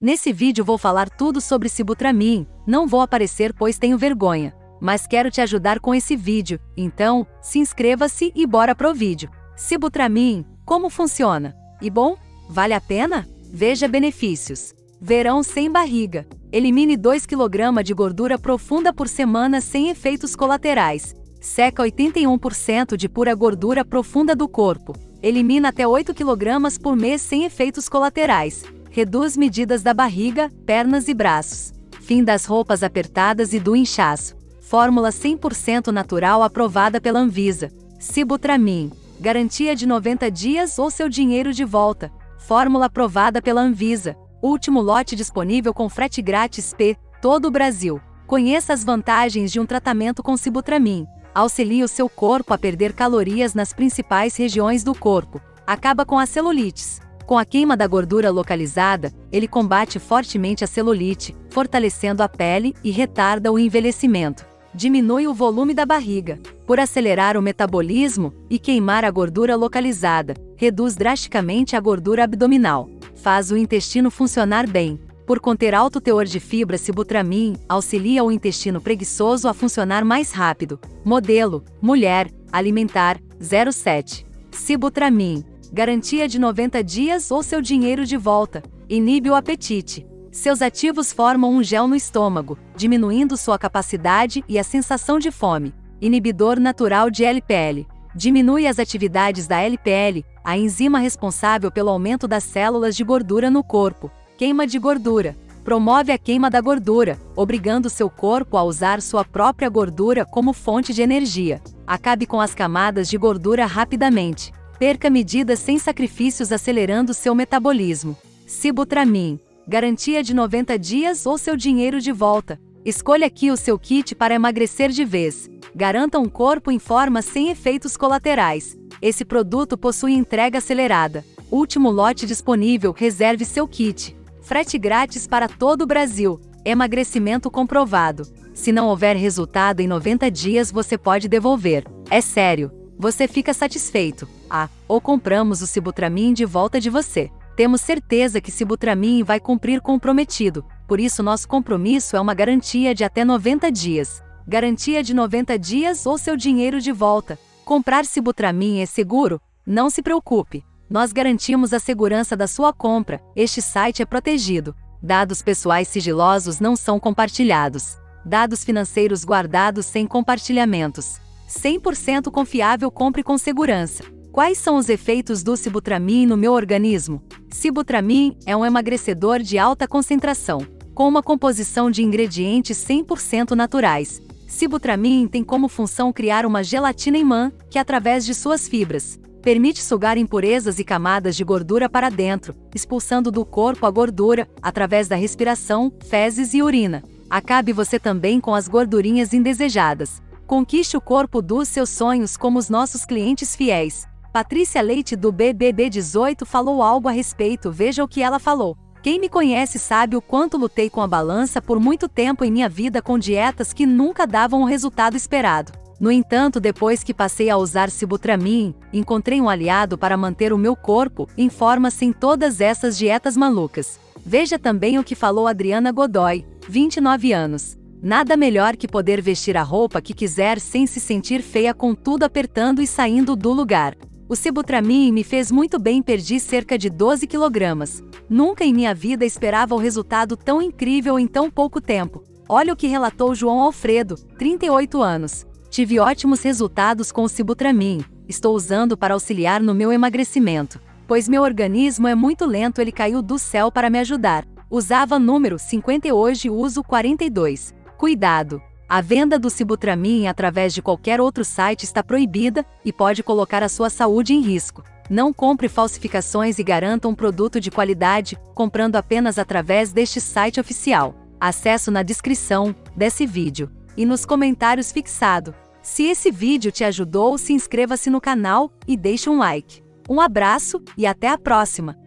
Nesse vídeo vou falar tudo sobre Sibutramim, não vou aparecer pois tenho vergonha. Mas quero te ajudar com esse vídeo, então, se inscreva-se e bora pro vídeo. Sibutramim, como funciona? E bom, vale a pena? Veja benefícios. Verão sem barriga. Elimine 2 kg de gordura profunda por semana sem efeitos colaterais. Seca 81% de pura gordura profunda do corpo. Elimina até 8 kg por mês sem efeitos colaterais. Reduz medidas da barriga, pernas e braços. Fim das roupas apertadas e do inchaço. Fórmula 100% natural aprovada pela Anvisa. Sibutramim. Garantia de 90 dias ou seu dinheiro de volta. Fórmula aprovada pela Anvisa. Último lote disponível com frete grátis P, todo o Brasil. Conheça as vantagens de um tratamento com Sibutramim. Auxilia o seu corpo a perder calorias nas principais regiões do corpo. Acaba com as celulites. Com a queima da gordura localizada, ele combate fortemente a celulite, fortalecendo a pele e retarda o envelhecimento. Diminui o volume da barriga, por acelerar o metabolismo e queimar a gordura localizada, reduz drasticamente a gordura abdominal faz o intestino funcionar bem. Por conter alto teor de fibra sibutramim, auxilia o intestino preguiçoso a funcionar mais rápido. Modelo: mulher, alimentar, 07. Sibutramim. Garantia de 90 dias ou seu dinheiro de volta. Inibe o apetite. Seus ativos formam um gel no estômago, diminuindo sua capacidade e a sensação de fome. Inibidor natural de LPL. Diminui as atividades da LPL, a enzima responsável pelo aumento das células de gordura no corpo. Queima de gordura. Promove a queima da gordura, obrigando seu corpo a usar sua própria gordura como fonte de energia. Acabe com as camadas de gordura rapidamente. Perca medidas sem sacrifícios acelerando seu metabolismo. Sibutramim. Garantia de 90 dias ou seu dinheiro de volta. Escolha aqui o seu kit para emagrecer de vez. Garanta um corpo em forma sem efeitos colaterais. Esse produto possui entrega acelerada. Último lote disponível, reserve seu kit. Frete grátis para todo o Brasil. Emagrecimento comprovado. Se não houver resultado em 90 dias, você pode devolver. É sério. Você fica satisfeito. Ah, ou compramos o Sibutramim de volta de você. Temos certeza que Sibutramim vai cumprir com o prometido. Por isso nosso compromisso é uma garantia de até 90 dias garantia de 90 dias ou seu dinheiro de volta. Comprar Sibutramim é seguro? Não se preocupe. Nós garantimos a segurança da sua compra. Este site é protegido. Dados pessoais sigilosos não são compartilhados. Dados financeiros guardados sem compartilhamentos. 100% confiável compre com segurança. Quais são os efeitos do Sibutramim no meu organismo? Sibutramim é um emagrecedor de alta concentração, com uma composição de ingredientes 100% naturais, Sibutramim tem como função criar uma gelatina imã, que através de suas fibras, permite sugar impurezas e camadas de gordura para dentro, expulsando do corpo a gordura, através da respiração, fezes e urina. Acabe você também com as gordurinhas indesejadas. Conquiste o corpo dos seus sonhos como os nossos clientes fiéis. Patrícia Leite do BBB 18 falou algo a respeito, veja o que ela falou. Quem me conhece sabe o quanto lutei com a balança por muito tempo em minha vida com dietas que nunca davam o resultado esperado. No entanto, depois que passei a usar Sibutramim, encontrei um aliado para manter o meu corpo em forma sem todas essas dietas malucas. Veja também o que falou Adriana Godoy, 29 anos. Nada melhor que poder vestir a roupa que quiser sem se sentir feia com tudo apertando e saindo do lugar. O Sibutramim me fez muito bem perdi cerca de 12 quilogramas. Nunca em minha vida esperava o resultado tão incrível em tão pouco tempo. Olha o que relatou João Alfredo, 38 anos. Tive ótimos resultados com o Sibutramim. Estou usando para auxiliar no meu emagrecimento. Pois meu organismo é muito lento, ele caiu do céu para me ajudar. Usava número 50 e hoje uso 42. Cuidado! A venda do Sibutramim através de qualquer outro site está proibida e pode colocar a sua saúde em risco. Não compre falsificações e garanta um produto de qualidade, comprando apenas através deste site oficial. Acesso na descrição desse vídeo e nos comentários fixado. Se esse vídeo te ajudou, se inscreva-se no canal e deixe um like. Um abraço e até a próxima!